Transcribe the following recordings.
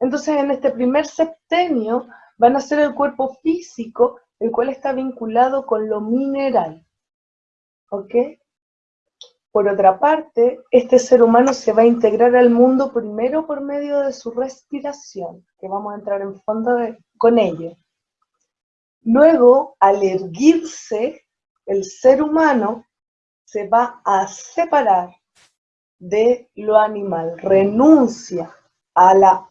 Entonces, en este primer septenio van a ser el cuerpo físico, el cual está vinculado con lo mineral. ¿Ok? Por otra parte, este ser humano se va a integrar al mundo primero por medio de su respiración, que vamos a entrar en fondo con ello. Luego, al erguirse, el ser humano se va a separar de lo animal, renuncia a la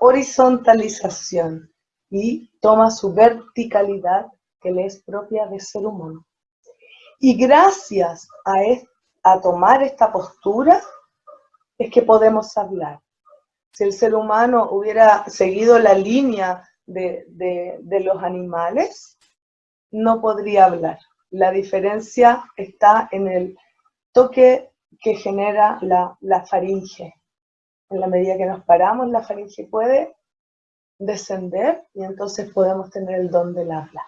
horizontalización y toma su verticalidad que le es propia de ser humano. Y gracias a, tomar esta postura es que podemos hablar. Si el ser humano hubiera seguido la línea de, los animales, no podría hablar. La diferencia está en el toque que genera la, la, faringe. En la medida que nos paramos, la faringe puede descender y entonces podemos tener el don del habla.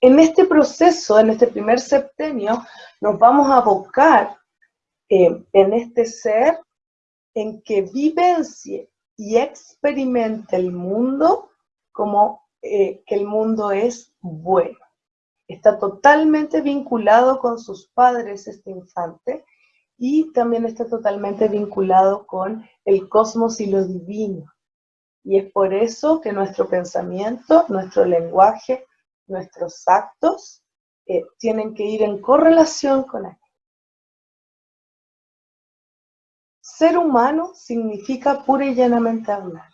En este proceso, en este primer septenio, nos vamos a abocar eh, en este ser en que vivencie y experimente el mundo como eh, que el mundo es bueno. Está totalmente vinculado con sus padres este infante y también está totalmente vinculado con el cosmos y lo divino. Y es por eso que nuestro pensamiento, nuestro lenguaje, nuestros actos eh, tienen que ir en correlación con él. Ser humano significa pura y llanamente hablar.